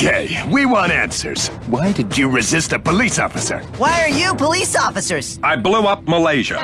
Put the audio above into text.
Okay, we want answers. Why did you resist a police officer? Why are you police officers? I blew up Malaysia.